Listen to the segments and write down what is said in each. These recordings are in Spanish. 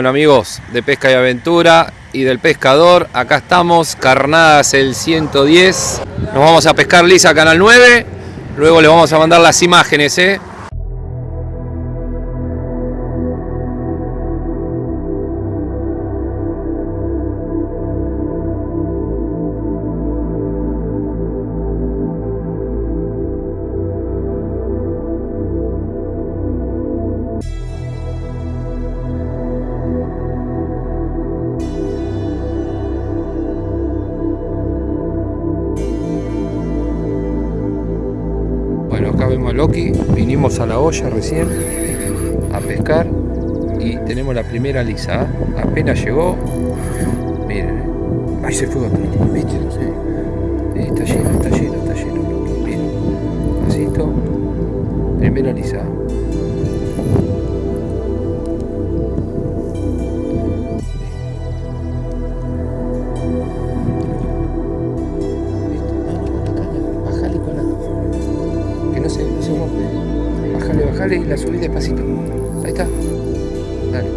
Bueno amigos de Pesca y Aventura y del Pescador, acá estamos, Carnadas el 110. Nos vamos a pescar lisa Canal 9, luego les vamos a mandar las imágenes, ¿eh? Bueno, acá vemos a Loki, vinimos a la olla recién a pescar y tenemos la primera lisa. ¿eh? Apenas llegó, miren, ahí se fue otro, ¿viste? Está lleno, está lleno, está lleno. Miren, así esto, primera lisa. Y la subí despacito. Ahí está. Dale.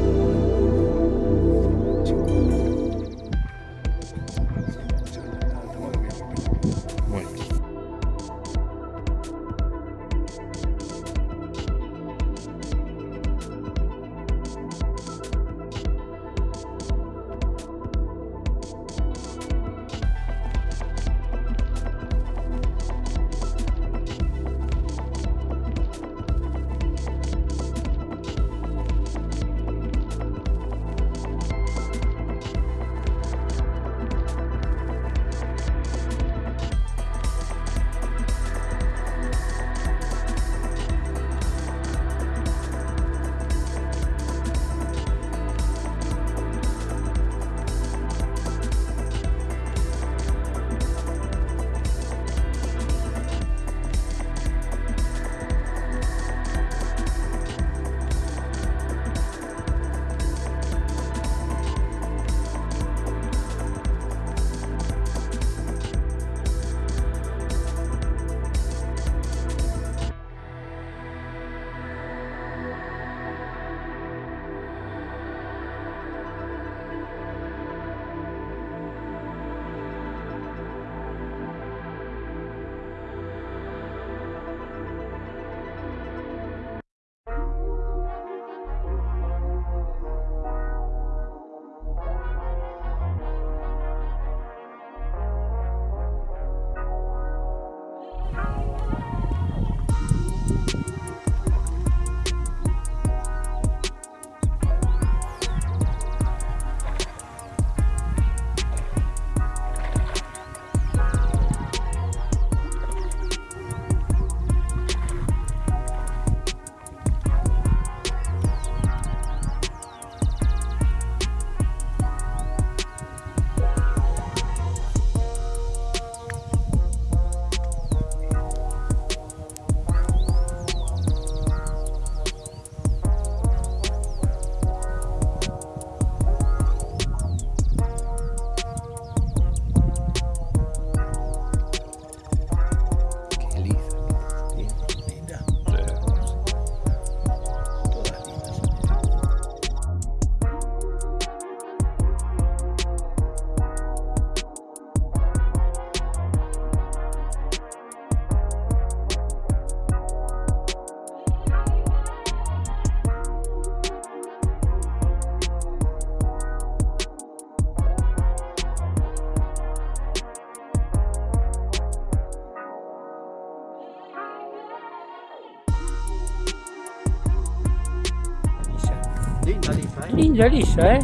Linda lisa, ¿eh? Linda lisa, ¿eh?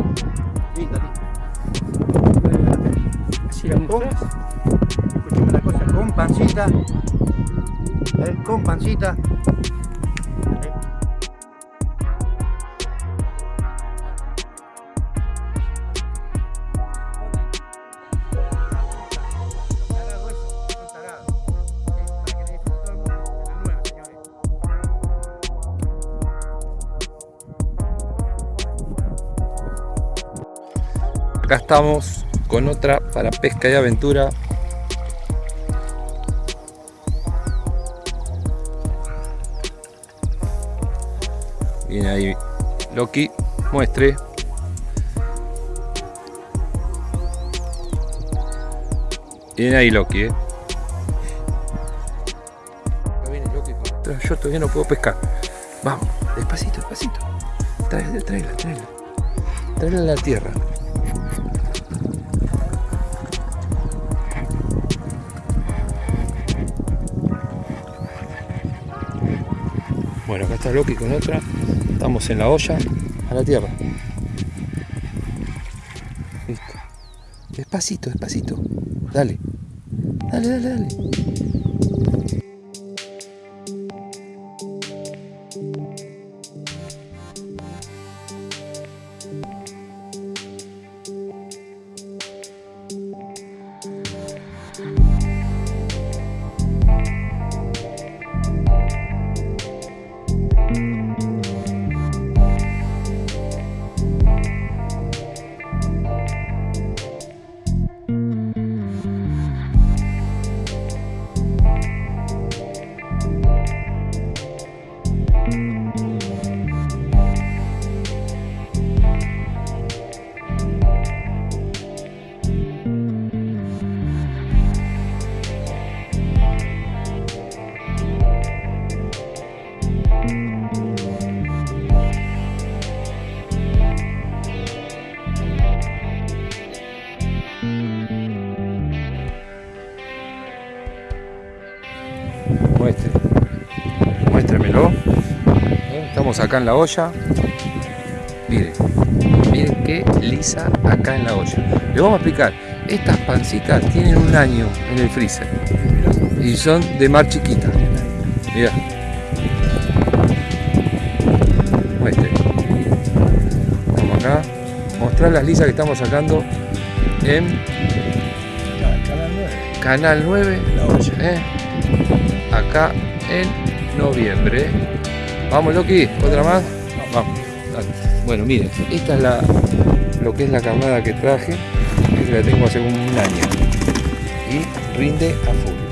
Linda lisa. Si la mujer. Escúchame una cosa, con pancita. ¿eh? Con pancita. ¿eh? acá estamos con otra para pesca y aventura. Viene ahí Loki muestre. Viene ahí Loki ¿eh? yo todavía no puedo pescar. Vamos despacito despacito. Tráela tráela tráela. Tráela a la tierra. Bueno, acá está Loki con otra. Estamos en la olla a la tierra. Listo. Despacito, despacito. Dale. Dale, dale, dale. Estamos acá en la olla. Miren. Miren qué lisa acá en la olla. Les vamos a explicar. Estas pancitas tienen un año en el freezer. Y son de mar chiquita. Mirá. Muestre. Acá. Mostrar las lisas que estamos sacando en Canal 9. Canal 9. La olla. ¿eh? acá en noviembre. Vamos, Loki, otra más. Vamos. Bueno, miren, esta es la lo que es la carnada que traje, que la tengo hace un año. Y rinde a full.